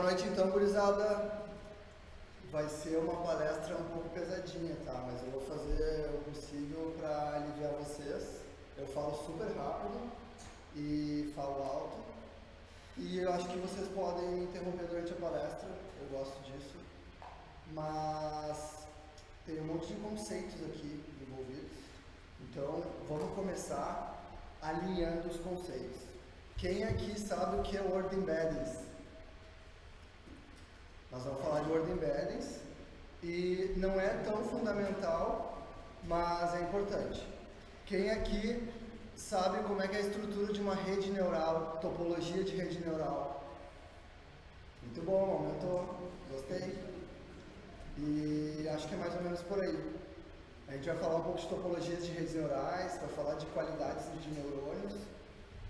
Boa noite então, gurizada. Vai ser uma palestra um pouco pesadinha, tá? Mas eu vou fazer o possível para aliviar vocês. Eu falo super rápido e falo alto. E eu acho que vocês podem interromper durante a palestra, eu gosto disso. Mas tem um monte de conceitos aqui envolvidos. Então, vamos começar alinhando os conceitos. Quem aqui sabe o que é Word Embeddings? Nós vamos falar de Word Embeddings e não é tão fundamental, mas é importante. Quem aqui sabe como é que é a estrutura de uma rede neural, topologia de rede neural? Muito bom, aumentou, gostei. E acho que é mais ou menos por aí. A gente vai falar um pouco de topologias de redes neurais, vai falar de qualidades de neurônios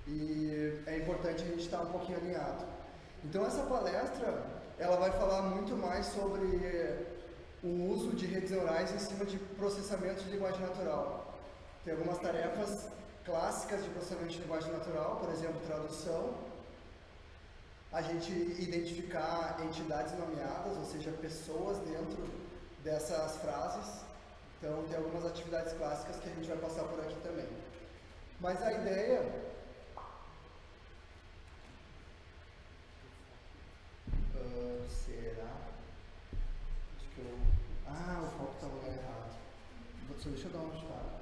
e é importante a gente estar um pouquinho alinhado. Então essa palestra, ela vai falar muito mais sobre o uso de redes neurais em cima de processamento de linguagem natural. Tem algumas tarefas clássicas de processamento de linguagem natural, por exemplo, tradução, a gente identificar entidades nomeadas, ou seja, pessoas dentro dessas frases. Então, tem algumas atividades clássicas que a gente vai passar por aqui também. Mas a ideia Uh, será? Acho que eu. Ah, o foco está no lugar errado. Só deixa eu dar uma ajustada.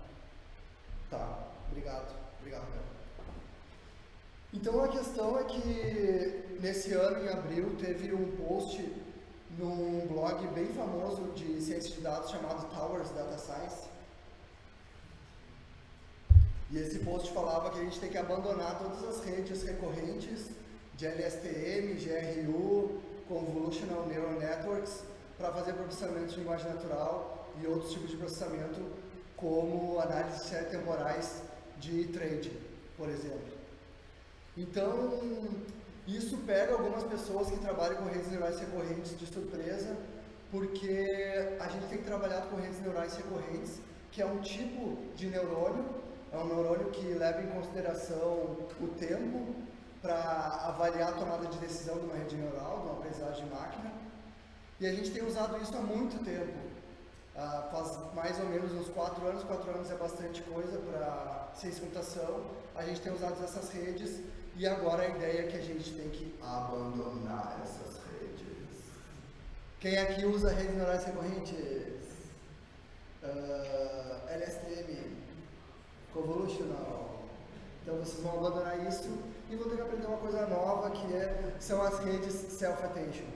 Tá, obrigado. Obrigado, cara. Então a questão é que nesse ano, em abril, teve um post num blog bem famoso de ciência de dados chamado Towers Data Science. E esse post falava que a gente tem que abandonar todas as redes recorrentes de LSTM, GRU, Convolutional Neural Networks, para fazer processamento de linguagem natural e outros tipos de processamento, como análise de temporais de trade, por exemplo. Então, isso pega algumas pessoas que trabalham com redes neurais recorrentes de surpresa, porque a gente tem trabalhado com redes neurais recorrentes, que é um tipo de neurônio, é um neurônio que leva em consideração o tempo para avaliar a tomada de decisão de uma rede neural, de uma aprendizagem de máquina. E a gente tem usado isso há muito tempo. Uh, faz mais ou menos uns 4 anos, 4 anos é bastante coisa para ciência computação. A gente tem usado essas redes e agora a ideia é que a gente tem que abandonar essas redes. Quem aqui usa redes neurais recorrentes? Uh, LSTM, Convolutional. Então vocês vão abandonar isso e vão ter que aprender uma coisa nova que é, são as redes self-attention.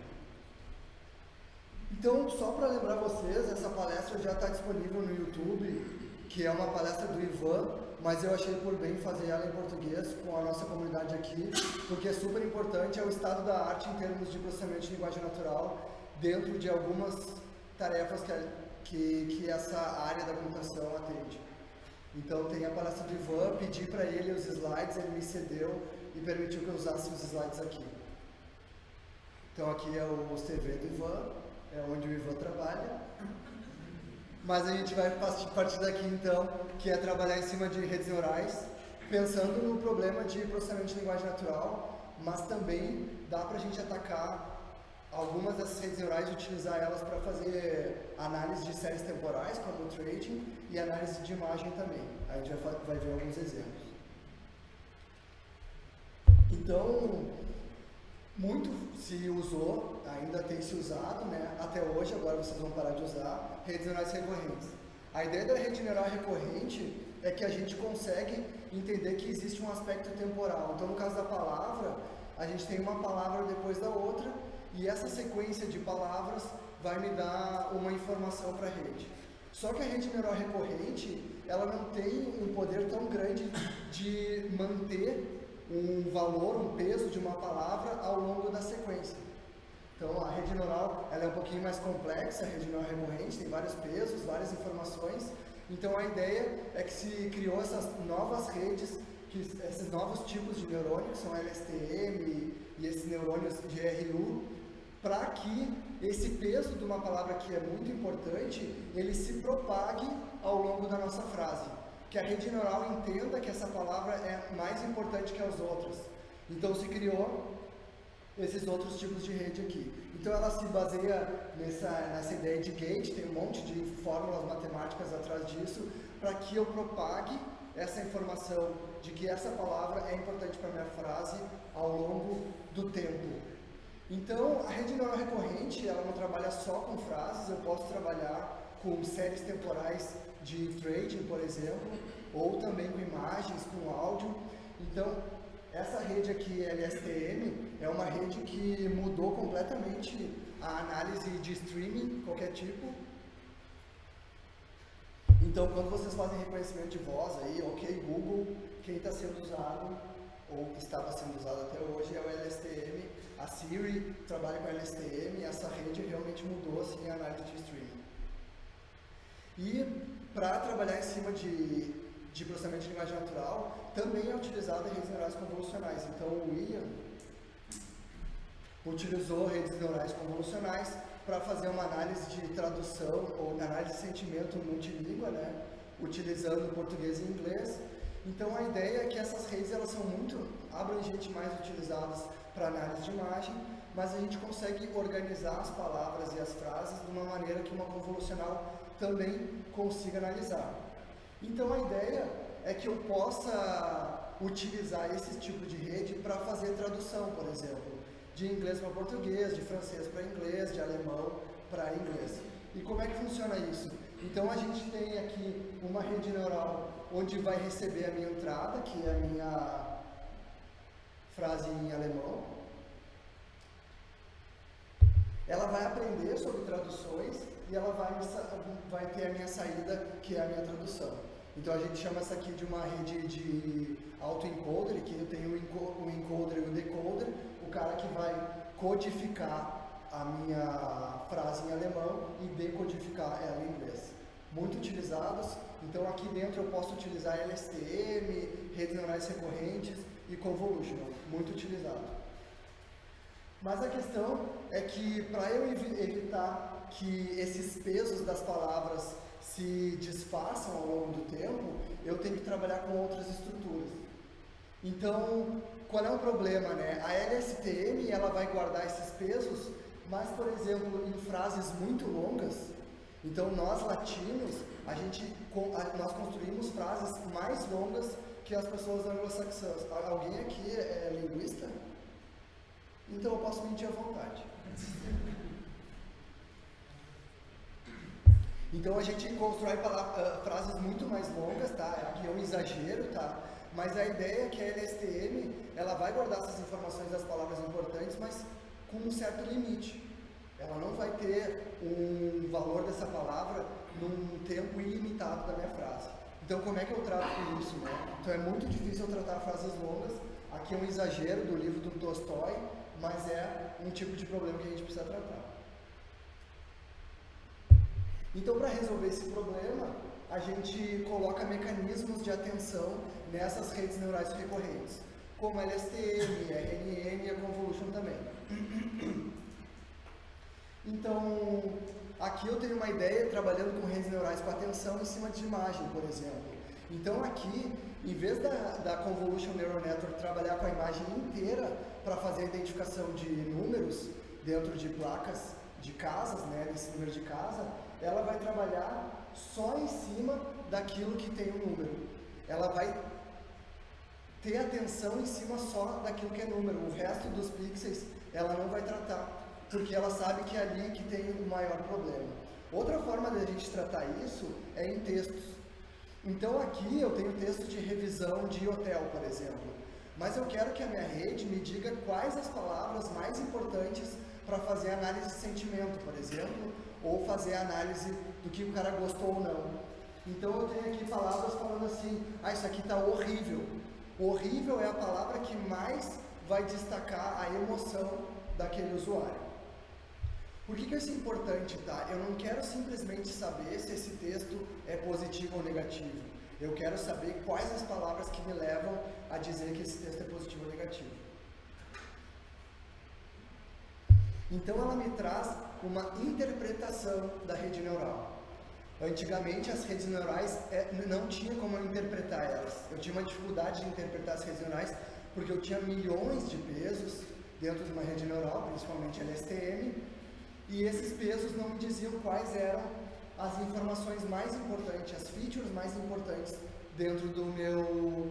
Então, só para lembrar vocês, essa palestra já está disponível no YouTube, que é uma palestra do Ivan, mas eu achei por bem fazer ela em português com a nossa comunidade aqui, porque é super importante, é o estado da arte em termos de processamento de linguagem natural, dentro de algumas tarefas que, que, que essa área da computação atende. Então tem a palestra do Ivan, pedi para ele os slides, ele me cedeu e permitiu que eu usasse os slides aqui. Então aqui é o CV do Ivan, é onde o Ivan trabalha. Mas a gente vai partir daqui então, que é trabalhar em cima de redes neurais, pensando no problema de processamento de linguagem natural, mas também dá para a gente atacar algumas dessas redes neurais e utilizar elas para fazer análise de séries temporais, como o trading, e análise de imagem também. A gente vai, ver alguns exemplos. Então, muito se usou, ainda tem se usado, né? até hoje, agora vocês vão parar de usar, redes neurais recorrentes. A ideia da rede neural recorrente é que a gente consegue entender que existe um aspecto temporal. Então, no caso da palavra, a gente tem uma palavra depois da outra, e essa sequência de palavras vai me dar uma informação para a rede. Só que a rede neural recorrente, ela não tem um poder tão grande de manter um valor, um peso de uma palavra ao longo da sequência. Então a rede neural ela é um pouquinho mais complexa, a rede neural recorrente, tem vários pesos, várias informações. Então a ideia é que se criou essas novas redes, que, esses novos tipos de neurônios, são LSTM e esses neurônios de RU, para que esse peso de uma palavra que é muito importante, ele se propague ao longo da nossa frase que a rede neural entenda que essa palavra é mais importante que as outras. Então se criou esses outros tipos de rede aqui. Então ela se baseia nessa, nessa ideia de gate, tem um monte de fórmulas matemáticas atrás disso, para que eu propague essa informação de que essa palavra é importante para a minha frase ao longo do tempo. Então, a rede neural recorrente, ela não trabalha só com frases, eu posso trabalhar com séries temporais de trading, por exemplo, ou também com imagens, com áudio. Então, essa rede aqui, LSTM, é uma rede que mudou completamente a análise de streaming, qualquer tipo. Então, quando vocês fazem reconhecimento de voz aí, ok, Google, quem está sendo usado, ou que estava sendo usado até hoje, é o LSTM. A Siri trabalha com LSTM, essa rede realmente mudou assim, a análise de streaming. E para trabalhar em cima de de processamento de linguagem natural também é utilizada em redes neurais convolucionais. Então, o William utilizou redes neurais convolucionais para fazer uma análise de tradução ou análise de sentimento multilíngua, né? utilizando português e inglês. Então, a ideia é que essas redes elas são muito abrangentes mais utilizadas para análise de imagem, mas a gente consegue organizar as palavras e as frases de uma maneira que uma convolucional também consiga analisar. Então a ideia é que eu possa utilizar esse tipo de rede para fazer tradução, por exemplo, de inglês para português, de francês para inglês, de alemão para inglês. E como é que funciona isso? Então a gente tem aqui uma rede neural onde vai receber a minha entrada, que é a minha frase em alemão. Ela vai aprender sobre traduções e ela vai, vai ter a minha saída, que é a minha tradução. Então a gente chama essa aqui de uma rede de autoencoder, que eu tenho o encoder e o decoder, o cara que vai codificar a minha frase em alemão e decodificar ela em inglês. Muito utilizados, então aqui dentro eu posso utilizar LSTM, redes neurais recorrentes e convolutional, muito utilizado. Mas a questão é que para eu evitar que esses pesos das palavras se desfaçam ao longo do tempo, eu tenho que trabalhar com outras estruturas. Então, qual é o problema, né? A LSTM, ela vai guardar esses pesos, mas, por exemplo, em frases muito longas, então nós latinos, a gente, nós construímos frases mais longas que as pessoas anglo-saxãs. Alguém aqui é linguista? Então eu posso mentir à vontade. Então a gente constrói uh, frases muito mais longas, tá? Aqui é um exagero, tá? Mas a ideia é que a LSTM, ela vai guardar essas informações das palavras importantes, mas com um certo limite. Ela não vai ter um valor dessa palavra num tempo ilimitado da minha frase. Então como é que eu trato com isso, né? Então é muito difícil eu tratar frases longas. Aqui é um exagero do livro do Tolstói, mas é um tipo de problema que a gente precisa tratar. Então, para resolver esse problema, a gente coloca mecanismos de atenção nessas redes neurais recorrentes, como LSTM, RNN e a Convolution também. Então, aqui eu tenho uma ideia trabalhando com redes neurais com atenção em cima de imagem, por exemplo. Então aqui, em vez da, da Convolution Neural Network trabalhar com a imagem inteira para fazer a identificação de números dentro de placas de casas, né, desse número de casa, ela vai trabalhar só em cima daquilo que tem o número. Ela vai ter atenção em cima só daquilo que é número. O resto dos pixels ela não vai tratar, porque ela sabe que é ali que tem o maior problema. Outra forma de a gente tratar isso é em textos. Então aqui eu tenho texto de revisão de hotel, por exemplo. Mas eu quero que a minha rede me diga quais as palavras mais importantes para fazer análise de sentimento, por exemplo, ou fazer análise do que o cara gostou ou não. Então eu tenho aqui palavras falando assim, ah, isso aqui está horrível. Horrível é a palavra que mais vai destacar a emoção daquele usuário. Por que, que isso é importante, tá? Eu não quero simplesmente saber se esse texto é positivo ou negativo. Eu quero saber quais as palavras que me levam a dizer que esse texto é positivo ou negativo. Então ela me traz uma interpretação da rede neural. Antigamente as redes neurais é, não tinha como eu interpretar elas. Eu tinha uma dificuldade de interpretar as redes neurais porque eu tinha milhões de pesos dentro de uma rede neural, principalmente LSTM, e esses pesos não me diziam quais eram as informações mais importantes, as features mais importantes dentro do meu,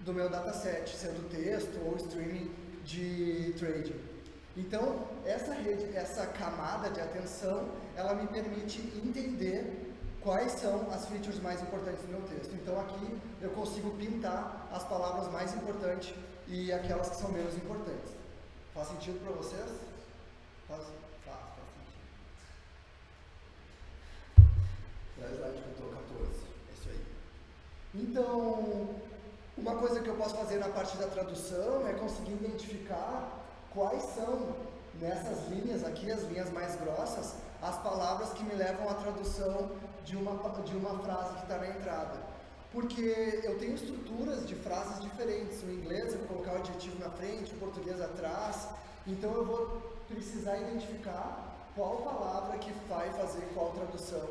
do meu dataset, sendo texto ou streaming de trading. Então, essa rede, essa camada de atenção, ela me permite entender quais são as features mais importantes do meu texto. Então aqui eu consigo pintar as palavras mais importantes e aquelas que são menos importantes. Faz sentido para vocês? Faz, faz, faz sentido. Traz eu estou 14. É isso aí. Então, uma coisa que eu posso fazer na parte da tradução é conseguir identificar quais são nessas linhas aqui, as linhas mais grossas, as palavras que me levam à tradução de uma, de uma frase que está na entrada. Porque eu tenho estruturas de frases diferentes. No inglês eu vou colocar o adjetivo na frente, o português atrás. Então eu vou precisar identificar qual palavra que vai fazer qual tradução.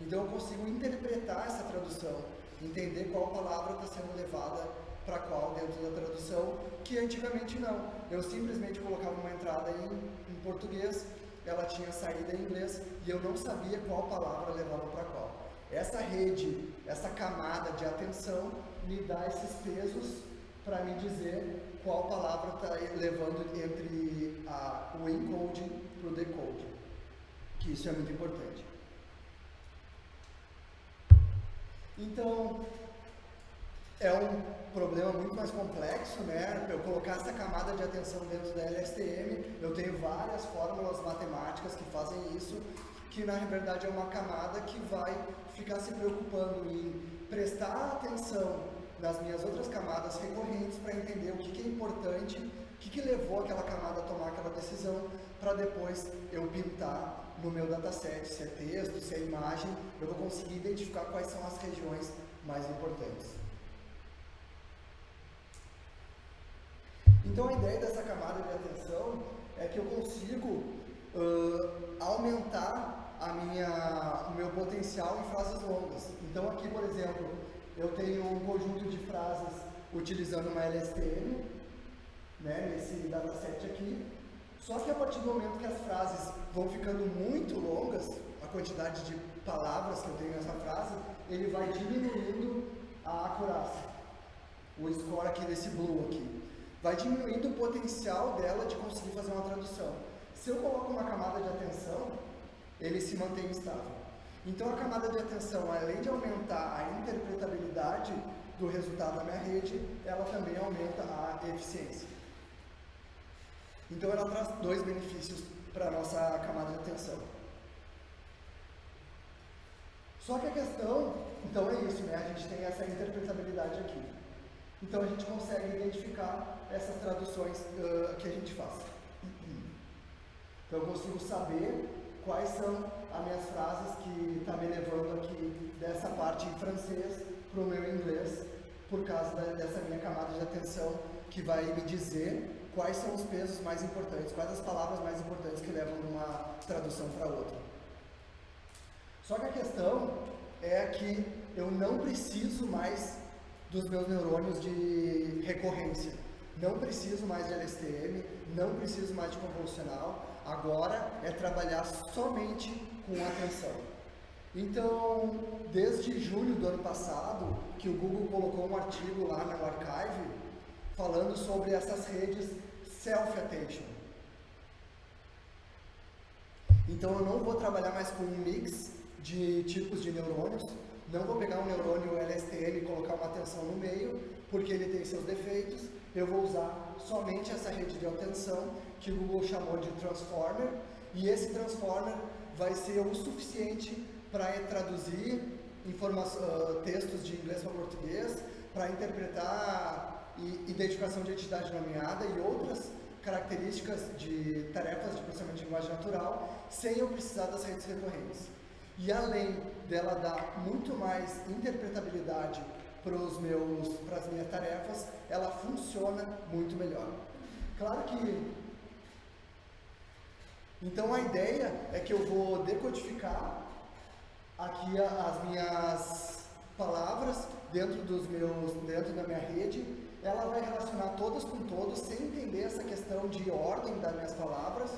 Então eu consigo interpretar essa tradução, entender qual palavra está sendo levada para qual dentro da tradução, que antigamente não. Eu simplesmente colocava uma entrada em, em português ela tinha saída em inglês e eu não sabia qual palavra levava para qual. Essa rede, essa camada de atenção me dá esses pesos para me dizer qual palavra está levando entre a, o encode para o decode, que isso é muito importante. Então, é um problema muito mais complexo, né? Eu colocar essa camada de atenção dentro da LSTM, eu tenho várias fórmulas matemáticas que fazem isso, que na verdade é uma camada que vai ficar se preocupando em prestar atenção nas minhas outras camadas recorrentes para entender o que, que, é importante, o que, que levou aquela camada a tomar aquela decisão, para depois eu pintar no meu dataset, se é texto, se é imagem, eu vou conseguir identificar quais são as regiões mais importantes. Então a ideia dessa camada de atenção é que eu consigo uh, aumentar a minha, o meu potencial em frases longas. Então aqui, por exemplo, eu tenho um conjunto de frases utilizando uma LSTM, né, nesse dataset aqui, só que a partir do momento que as frases vão ficando muito longas, a quantidade de palavras que eu tenho nessa frase, ele vai diminuindo a acurácia, o score aqui desse blue aqui vai diminuindo o potencial dela de conseguir fazer uma tradução. Se eu coloco uma camada de atenção, ele se mantém estável. Então a camada de atenção, além de aumentar a interpretabilidade do resultado da minha rede, ela também aumenta a eficiência. Então ela traz dois benefícios para a nossa camada de atenção. Só que a questão, então é isso, né? A gente tem essa interpretabilidade aqui. Então a gente consegue identificar essas traduções uh, que a gente faz. Então eu consigo saber quais são as minhas frases que estão tá me levando aqui dessa parte em francês para o meu inglês, por causa da, dessa minha camada de atenção que vai me dizer quais são os pesos mais importantes, quais as palavras mais importantes que levam de uma tradução para outra. Só que a questão é que eu não preciso mais dos meus neurônios de recorrência. Não preciso mais de LSTM, não preciso mais de convolucional, agora é trabalhar somente com atenção. Então, desde julho do ano passado, que o Google colocou um artigo lá no Archive, falando sobre essas redes Self-Attention. Então, eu não vou trabalhar mais com um mix de tipos de neurônios, não vou pegar um neurônio LSTM e colocar uma atenção no meio, porque ele tem seus defeitos. Eu vou usar somente essa rede de atenção, que o Google chamou de Transformer, e esse Transformer vai ser o suficiente para traduzir uh, textos de inglês para português, para interpretar identificação de entidade nomeada e outras características de tarefas de processamento de linguagem natural, sem eu precisar das redes recorrentes. E além dela dar muito mais interpretabilidade para as minhas tarefas, ela funciona muito melhor. Claro que então a ideia é que eu vou decodificar aqui as minhas palavras dentro dos meus, dentro da minha rede ela vai relacionar todas com todos sem entender essa questão de ordem das minhas palavras,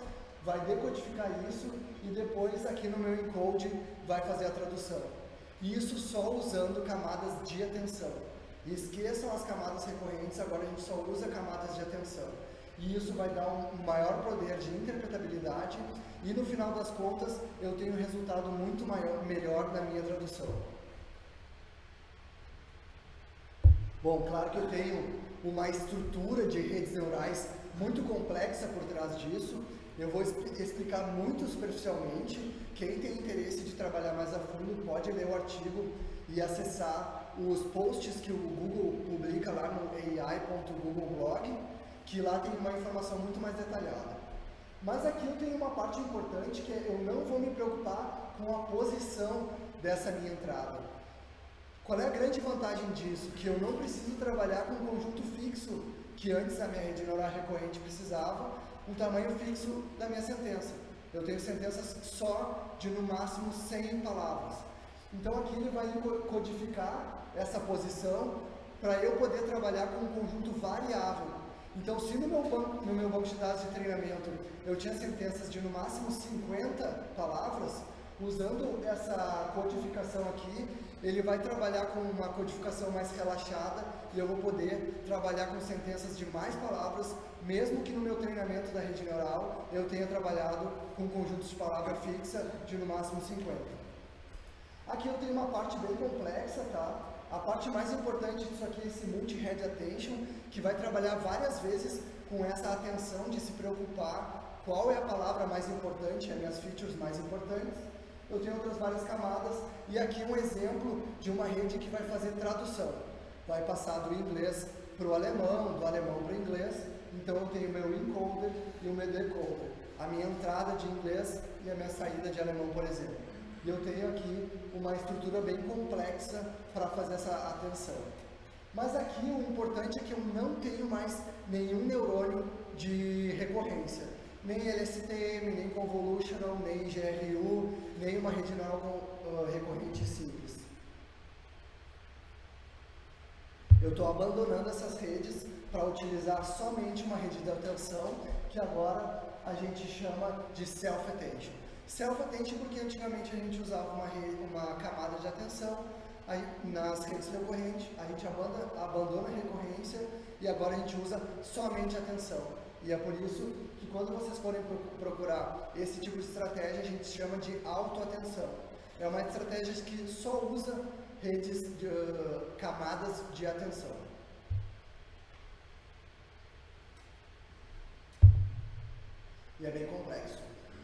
vai decodificar isso e depois aqui no meu encode vai fazer a tradução. Isso só usando camadas de atenção. Esqueçam as camadas recorrentes, agora a gente só usa camadas de atenção. E isso vai dar um maior poder de interpretabilidade e no final das contas eu tenho um resultado muito maior, melhor na minha tradução. Bom, claro que eu tenho uma estrutura de redes neurais muito complexa por trás disso. Eu vou explicar muito superficialmente. Quem tem interesse de trabalhar mais a fundo pode ler o artigo e acessar os posts que o Google publica lá no ai.googleblog, que lá tem uma informação muito mais detalhada. Mas aqui eu tenho uma parte importante que é eu não vou me preocupar com a posição dessa minha entrada. Qual é a grande vantagem disso? Que eu não preciso trabalhar com um conjunto fixo, que antes a minha rede neural recorrente precisava, um tamanho fixo da minha sentença. Eu tenho sentenças só de no máximo 100 palavras. Então aqui ele vai codificar essa posição para eu poder trabalhar com um conjunto variável. Então se no meu, banco, no meu banco de dados de treinamento eu tinha sentenças de no máximo 50 palavras, usando essa codificação aqui, ele vai trabalhar com uma codificação mais relaxada e eu vou poder trabalhar com sentenças de mais palavras, mesmo que no meu treinamento da rede neural eu tenha trabalhado com conjuntos de palavra fixa de no máximo 50. Aqui eu tenho uma parte bem complexa, tá? A parte mais importante disso aqui é esse multi-head attention, que vai trabalhar várias vezes com essa atenção de se preocupar qual é a palavra mais importante, as minhas features mais importantes eu tenho outras várias camadas, e aqui um exemplo de uma rede que vai fazer tradução. Vai passar do inglês para o alemão, do alemão para o inglês, então eu tenho meu encoder e o meu decoder. A minha entrada de inglês e a minha saída de alemão, por exemplo. E eu tenho aqui uma estrutura bem complexa para fazer essa atenção. Mas aqui o importante é que eu não tenho mais nenhum neurônio de recorrência nem LSTM, nem Convolutional, nem GRU, nem uma rede uh, recorrente simples. Eu estou abandonando essas redes para utilizar somente uma rede de atenção, que agora a gente chama de Self-Attention. Self-Attention porque antigamente a gente usava uma, rede, uma camada de atenção aí, nas redes recorrentes, a gente abandona, abandona a recorrência e agora a gente usa somente atenção. E é por isso quando vocês forem procurar esse tipo de estratégia, a gente chama de autoatenção. É uma estratégia que só usa redes de uh, camadas de atenção. E é bem complexo.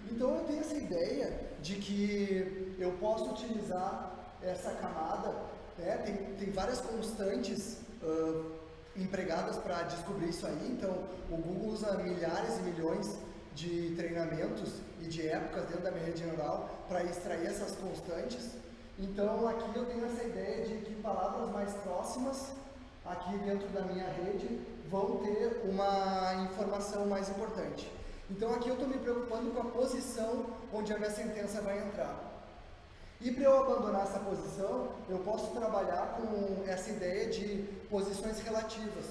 Então eu tenho essa ideia de que eu posso utilizar essa camada, né? tem, tem várias constantes uh, empregadas para descobrir isso aí. Então, o Google usa milhares e milhões de treinamentos e de épocas dentro da minha rede neural para extrair essas constantes. Então, aqui eu tenho essa ideia de que palavras mais próximas aqui dentro da minha rede vão ter uma informação mais importante. Então, aqui eu estou me preocupando com a posição onde a minha sentença vai entrar. E para eu abandonar essa posição, eu posso trabalhar com essa ideia de posições relativas,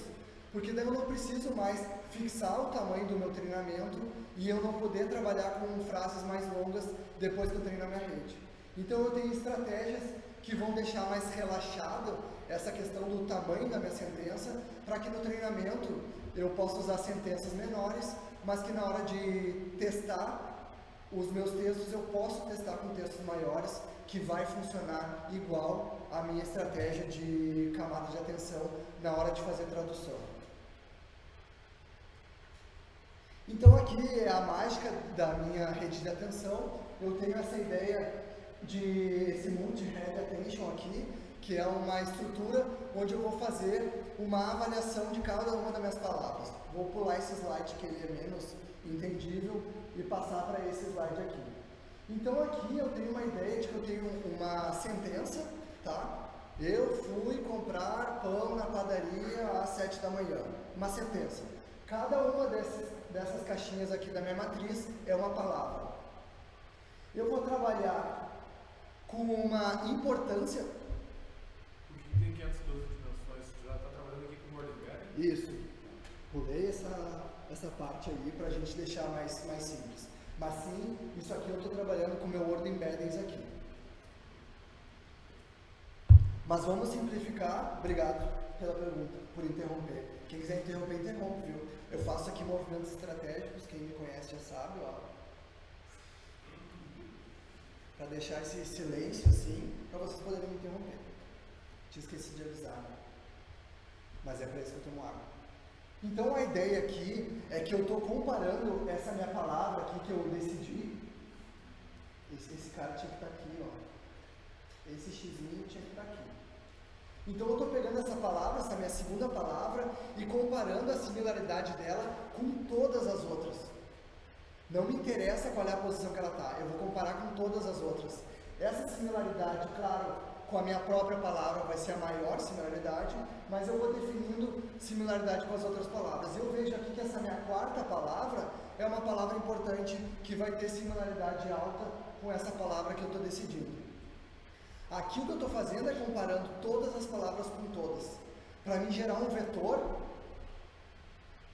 porque daí eu não preciso mais fixar o tamanho do meu treinamento e eu não poder trabalhar com frases mais longas depois que eu treino a minha rede. Então eu tenho estratégias que vão deixar mais relaxado essa questão do tamanho da minha sentença, para que no treinamento eu possa usar sentenças menores, mas que na hora de testar os meus textos eu posso testar com textos maiores que vai funcionar igual a minha estratégia de camada de atenção na hora de fazer tradução. Então aqui é a mágica da minha rede de atenção. Eu tenho essa ideia de esse multi-head attention aqui, que é uma estrutura onde eu vou fazer uma avaliação de cada uma das minhas palavras. Vou pular esse slide que ele é menos entendível e passar para esse slide aqui. Então aqui eu tenho uma ideia de que eu tenho uma sentença, tá? Eu fui comprar pão na padaria às 7 da manhã. Uma sentença. Cada uma desses, dessas caixinhas aqui da minha matriz é uma palavra. Eu vou trabalhar com uma importância. Porque tem 512 dimensões, você já está trabalhando aqui com ordem Isso. Pulei essa, essa parte aí para a gente deixar mais, mais simples. Mas sim, isso aqui eu estou trabalhando com meu Word Embeddings aqui. Mas vamos simplificar. Obrigado pela pergunta, por interromper. Quem quiser interromper, interrompe, viu? Eu faço aqui movimentos estratégicos, quem me conhece já sabe, ó. Para deixar esse silêncio assim, para vocês poderem me interromper. Tinha esquecido de avisar, né? Mas é para isso que eu tomo água. Então a ideia aqui é que eu estou comparando essa minha palavra aqui que eu decidi. Esse, esse cara tinha que estar tá aqui, ó. Esse xizinho tinha que estar tá aqui. Então eu estou pegando essa palavra, essa minha segunda palavra, e comparando a similaridade dela com todas as outras. Não me interessa qual é a posição que ela está, eu vou comparar com todas as outras. Essa similaridade, claro, com a minha própria palavra vai ser a maior similaridade, mas eu vou definindo similaridade com as outras palavras. Eu vejo aqui que essa minha quarta palavra é uma palavra importante que vai ter similaridade alta com essa palavra que eu estou decidindo. Aqui o que eu estou fazendo é comparando todas as palavras com todas, para me gerar um vetor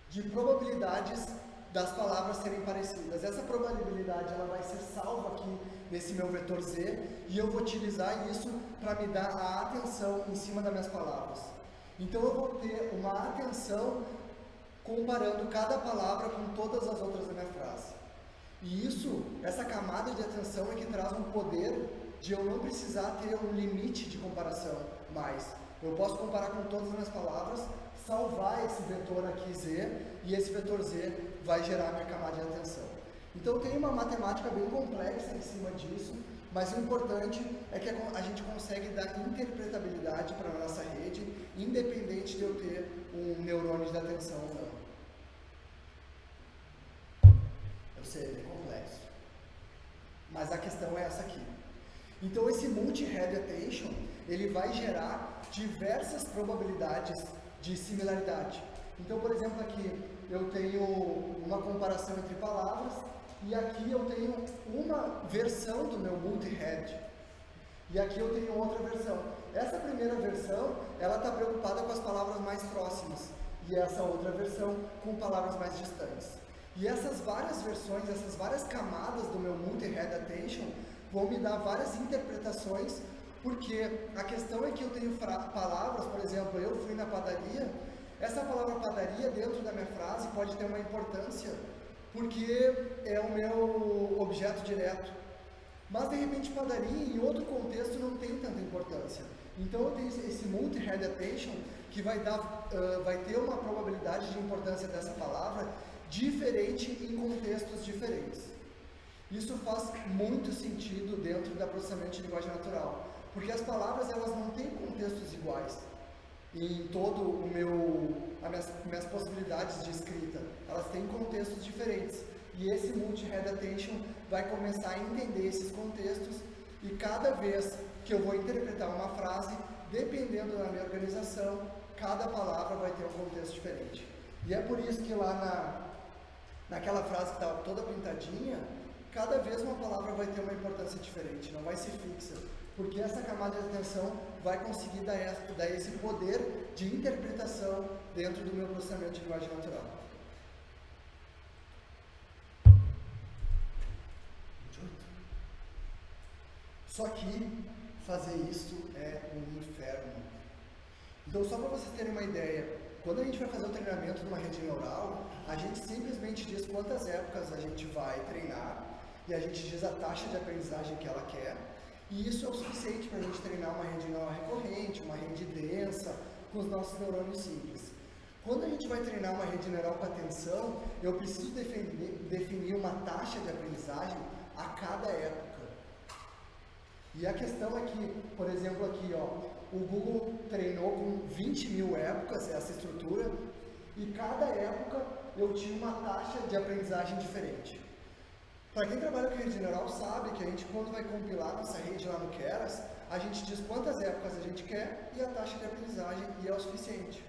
de probabilidades das palavras serem parecidas. Essa probabilidade ela vai ser salva aqui nesse meu vetor Z e eu vou utilizar isso para me dar a atenção em cima das minhas palavras. Então eu vou ter uma atenção comparando cada palavra com todas as outras da minha frase. E isso, essa camada de atenção é que traz um poder de eu não precisar ter um limite de comparação mais. Eu posso comparar com todas as minhas palavras, salvar esse vetor aqui Z, e esse vetor Z vai gerar a minha camada de atenção. Então tem uma matemática bem complexa em cima disso, mas o importante é que a gente consegue dar interpretabilidade para a nossa rede, independente de eu ter um neurônio de atenção ou não. Eu sei, é complexo. Mas a questão é essa aqui. Então esse multi-head attention, ele vai gerar diversas probabilidades de similaridade. Então, por exemplo, aqui eu tenho uma comparação entre palavras e aqui eu tenho uma versão do meu multi-head. E aqui eu tenho outra versão. Essa primeira versão, ela está preocupada com as palavras mais próximas e essa outra versão com palavras mais distantes. E essas várias versões, essas várias camadas do meu multi-head attention vão me dar várias interpretações, porque a questão é que eu tenho palavras, por exemplo, eu fui na padaria, essa palavra padaria dentro da minha frase pode ter uma importância, porque é o meu objeto direto. Mas de repente padaria em outro contexto não tem tanta importância. Então eu tenho esse multi-head attention que vai, dar, uh, vai ter uma probabilidade de importância dessa palavra diferente em contextos diferentes. Isso faz muito sentido dentro da processamento de linguagem natural, porque as palavras elas não têm contextos iguais em todo o meu as minhas, minhas possibilidades de escrita, elas têm contextos diferentes. E esse multi-head attention vai começar a entender esses contextos e cada vez que eu vou interpretar uma frase, dependendo da minha organização, cada palavra vai ter um contexto diferente. E é por isso que lá na, naquela frase que estava toda pintadinha, cada vez uma palavra vai ter uma importância diferente, não vai ser fixa, porque essa camada de atenção vai conseguir dar, dar esse poder de interpretação dentro do meu processamento de linguagem natural. Só que fazer isso é um inferno. Então, só para vocês terem uma ideia, quando a gente vai fazer o treinamento numa rede neural, a gente simplesmente diz quantas épocas a gente vai treinar e a gente diz a taxa de aprendizagem que ela quer, e isso é o suficiente para a gente treinar uma rede neural recorrente, uma rede densa, com os nossos neurônios simples. Quando a gente vai treinar uma rede neural com atenção, eu preciso definir, definir uma taxa de aprendizagem a cada época. E a questão é que, por exemplo, aqui, ó, o Google treinou com 20 mil épocas essa estrutura, e cada época eu tinha uma taxa de aprendizagem diferente. Para quem trabalha com rede neural sabe gente quando vai compilar nossa rede lá no Keras, a gente diz quantas épocas a gente quer e a taxa de aprendizagem e é o suficiente.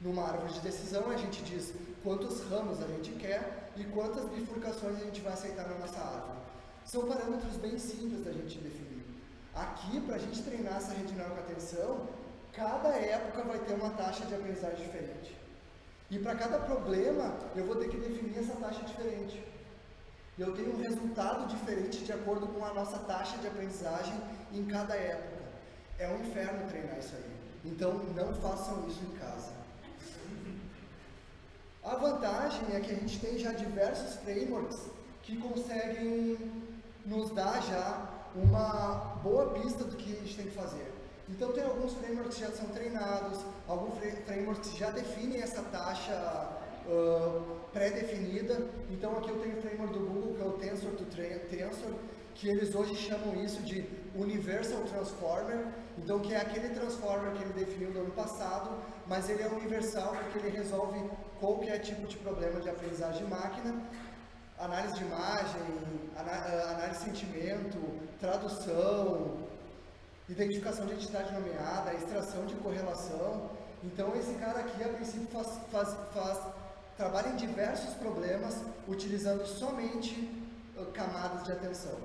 Numa árvore de decisão a gente diz quantos ramos a gente quer e quantas bifurcações a gente vai aceitar na nossa árvore. São parâmetros bem simples da gente definir. Aqui, para a gente treinar essa rede neural com atenção, cada época vai ter uma taxa de aprendizagem diferente. E para cada problema, eu vou ter que definir essa taxa diferente. Eu tenho um resultado diferente de acordo com a nossa taxa de aprendizagem em cada época. É um inferno treinar isso aí. Então, não façam isso em casa. A vantagem é que a gente tem já diversos frameworks que conseguem nos dar já uma boa pista do que a gente tem que fazer. Então tem alguns frameworks que já são treinados, alguns frameworks já definem essa taxa uh, pré-definida. Então aqui eu tenho o framework do Google, que é o Tensor to Tensor, que eles hoje chamam isso de Universal Transformer, então que é aquele transformer que ele definiu no ano passado, mas ele é universal porque ele resolve qualquer tipo de problema de aprendizagem de máquina, análise de imagem, análise de sentimento, tradução, identificação de entidade nomeada, extração de correlação. Então esse cara aqui a princípio faz, faz, faz trabalha em diversos problemas utilizando somente uh, camadas de atenção.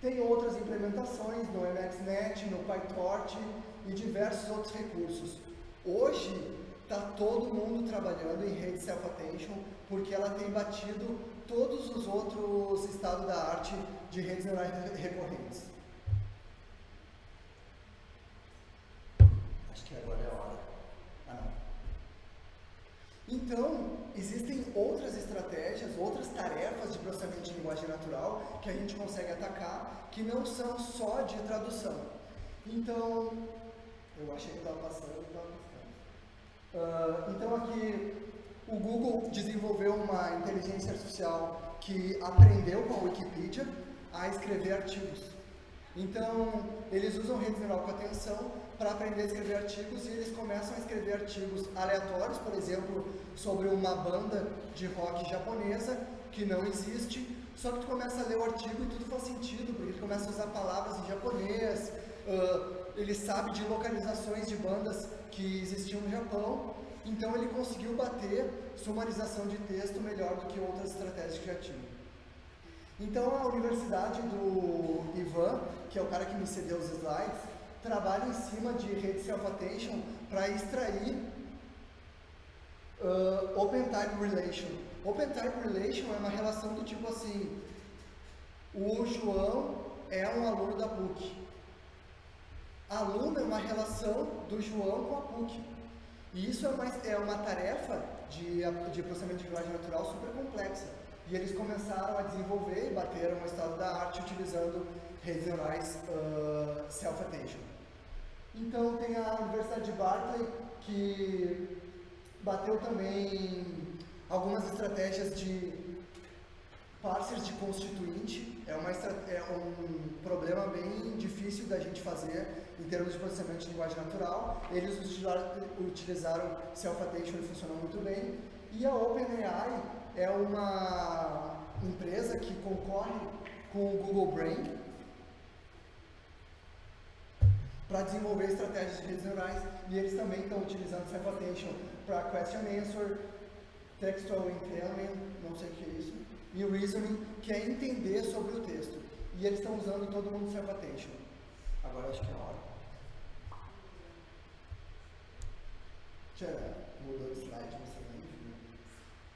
Tem outras implementações no MXNet, no PyTorch e diversos outros recursos. Hoje está todo mundo trabalhando em rede self-attention porque ela tem batido todos os outros estados da arte de redes neurais recorrentes. Acho que agora é a hora. Então, existem outras estratégias, outras tarefas de processamento de linguagem natural que a gente consegue atacar, que não são só de tradução. Então, eu achei que estava passando, estava passando. Uh, então aqui, o Google desenvolveu uma inteligência artificial que aprendeu com a Wikipedia a escrever artigos. Então, eles usam rede neural com atenção para aprender a escrever artigos e eles começam a escrever artigos aleatórios, por exemplo, sobre uma banda de rock japonesa que não existe, só que tu começa a ler o artigo e tudo faz sentido, porque ele começa a usar palavras em japonês, uh, ele sabe de localizações de bandas que existiam no Japão, então ele conseguiu bater sumarização de texto melhor do que outras estratégias que já. Então a universidade do Ivan, que é o cara que me cedeu os slides, trabalha em cima de rede self-attention para extrair uh, Open Type Relation. Open Type Relation é uma relação do tipo assim, o João é um aluno da PUC. Aluno é uma relação do João com a PUC. E isso é uma, é uma tarefa de, de processamento de linguagem natural super complexa. E eles começaram a desenvolver e bateram o estado da arte utilizando redes neurais uh, self-attention. Então tem a Universidade de Berkeley que bateu também algumas estratégias de parsers de constituinte. É, uma, é um problema bem difícil da gente fazer em termos de processamento de linguagem natural. Eles utilizaram, self-attention e funcionou muito bem. E a OpenAI é uma empresa que concorre com o Google Brain para desenvolver estratégias de redes neurais e eles também estão utilizando Self-Attention para Question Answer, Textual Entailment, não sei o que é isso, e Reasoning, que é entender sobre o texto. E eles estão usando todo mundo Self-Attention. Agora acho que é a hora. Tchau, mudou de slide, você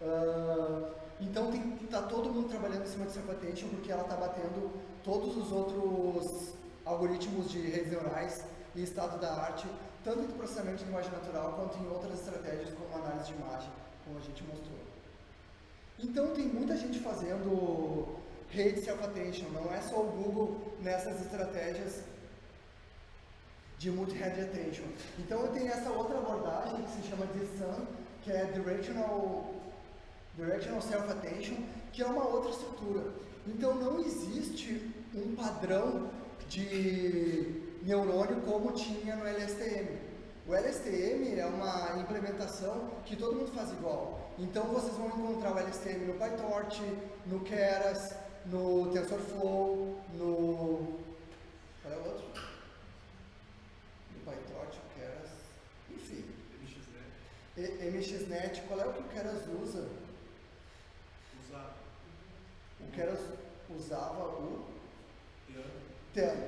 Uh, então está todo mundo trabalhando em cima de Self-Attention porque ela está batendo todos os outros algoritmos de redes neurais e estado da arte, tanto em processamento de linguagem natural quanto em outras estratégias como análise de imagem, como a gente mostrou. Então tem muita gente fazendo rede self-attention, não é só o Google nessas estratégias de multi-head attention. Então eu tenho essa outra abordagem que se chama de SAM, que é Directional, directional Self-Attention, que é uma outra estrutura. Então não existe um padrão de neurônio como tinha no LSTM. O LSTM é uma implementação que todo mundo faz igual. Então vocês vão encontrar o LSTM no PyTorch, no Keras, no TensorFlow, no... Qual é o outro? No PyTorch, o Keras, enfim. MXNet. MXNet, qual é o que o Keras usa? O Keras usava o... Teano.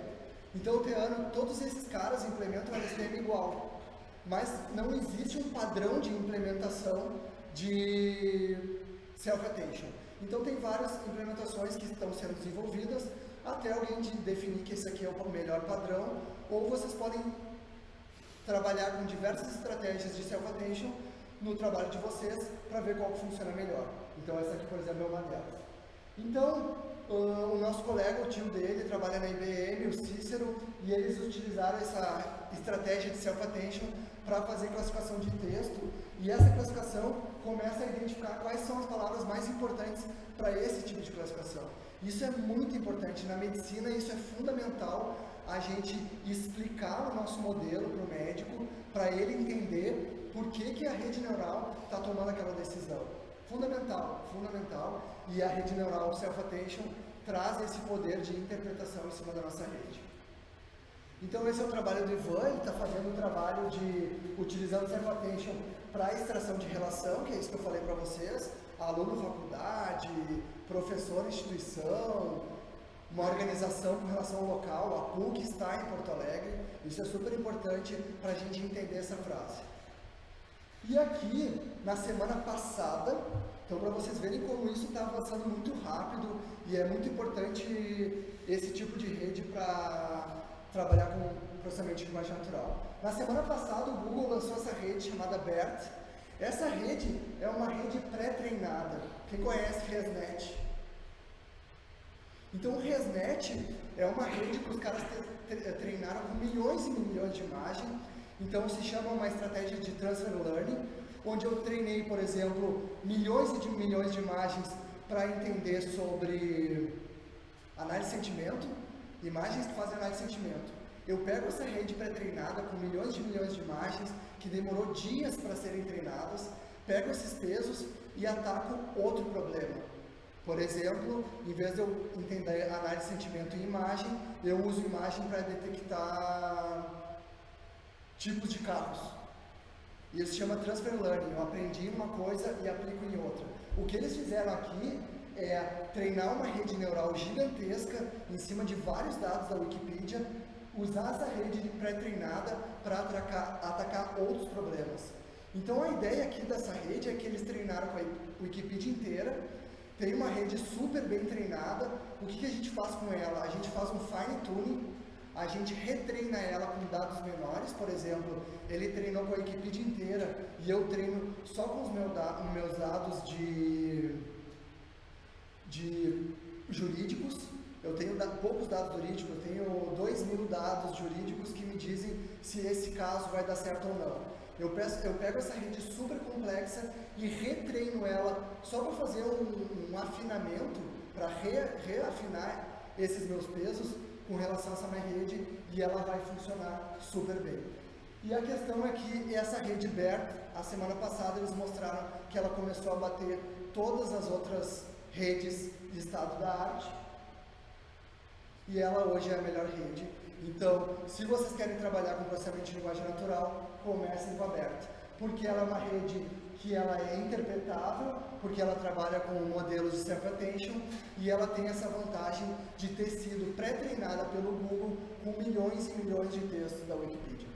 Então o Teano, todos esses caras implementam o LSTM igual. mas não existe um padrão de implementação de self-attention. Então tem várias implementações que estão sendo desenvolvidas até alguém de definir que esse aqui é o melhor padrão, ou vocês podem trabalhar com diversas estratégias de self-attention no trabalho de vocês para ver qual funciona melhor. Então essa aqui, por exemplo, é uma delas. Então, uh, o nosso colega, o tio dele, trabalha na IBM, o Cícero, e eles utilizaram essa estratégia de self-attention para fazer classificação de texto, e essa classificação começa a identificar quais são as palavras mais importantes para esse tipo de classificação. Isso é muito importante na medicina, isso é fundamental a gente explicar o nosso modelo para o médico, para ele entender por que, que a rede neural está tomando aquela decisão. Fundamental, fundamental. E a rede neural Self-Attention traz esse poder de interpretação em cima da nossa rede. Então esse é o trabalho do Ivan, ele está fazendo o trabalho de, utilizando Self-Attention para extração de relação, que é isso que eu falei para vocês, aluno faculdade, professor instituição, uma organização com relação ao local, a PUC está em Porto Alegre, isso é super importante para a gente entender essa frase. E aqui, na semana passada, então para vocês verem como isso está avançando muito rápido e é muito importante esse tipo de rede para trabalhar com processamento de imagem natural. Na semana passada, o Google lançou essa rede chamada BERT. Essa rede é uma rede pré-treinada. Quem conhece ResNet? Então, o ResNet é uma rede que os caras treinaram com milhões e milhões de imagens então se chama uma estratégia de transfer learning, onde eu treinei, por exemplo, milhões e milhões de imagens para entender sobre análise de sentimento, imagens que fazem análise de sentimento. Eu pego essa rede pré-treinada com milhões de milhões de imagens, que demorou dias para serem treinadas, pego esses pesos e ataco outro problema. Por exemplo, em vez de eu entender análise de sentimento em imagem, eu uso imagem para detectar tipos de carros. E isso se chama Transfer Learning. Eu aprendi uma coisa e aplico em outra. O que eles fizeram aqui é treinar uma rede neural gigantesca em cima de vários dados da Wikipedia, usar essa rede pré-treinada para atacar, atacar outros problemas. Então a ideia aqui dessa rede é que eles treinaram com a Wikipedia inteira, tem uma rede super bem treinada. O que, que a gente faz com ela? A gente faz um fine tuning a gente retreina ela com dados menores, por exemplo, ele treinou com a equipe inteira e eu treino só com os meus, da meus dados de, de jurídicos, eu tenho poucos dados jurídicos, eu tenho 2 mil dados jurídicos que me dizem se esse caso vai dar certo ou não. Eu, peço, eu pego essa rede super complexa e retreino ela só para fazer um, um afinamento, para re, reafinar esses meus pesos com relação a essa minha rede e ela vai funcionar super bem. E a questão é que essa rede BERT, a semana passada eles mostraram que ela começou a bater todas as outras redes de estado da arte e ela hoje é a melhor rede. Então, se vocês querem trabalhar com processamento de linguagem natural, comecem com a BERT, porque ela é uma rede que ela é interpretável, porque ela trabalha com modelos de self-attention e ela tem essa vantagem de ter sido pré-treinada pelo Google com milhões e milhões de textos da Wikipedia.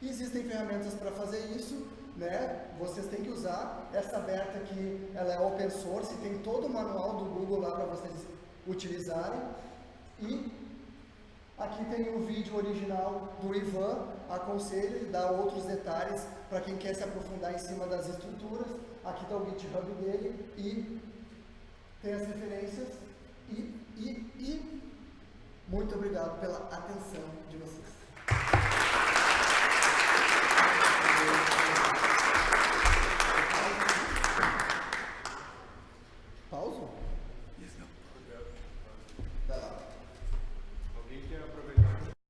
Existem ferramentas para fazer isso, né? Vocês têm que usar essa aberta aqui, ela é open source, tem todo o manual do Google lá para vocês utilizarem. E aqui tem o vídeo original do Ivan, aconselho, ele dá outros detalhes para quem quer se aprofundar em cima das estruturas. Aqui está o GitHub dele e tem as referências. E, e, e muito obrigado pela atenção de vocês.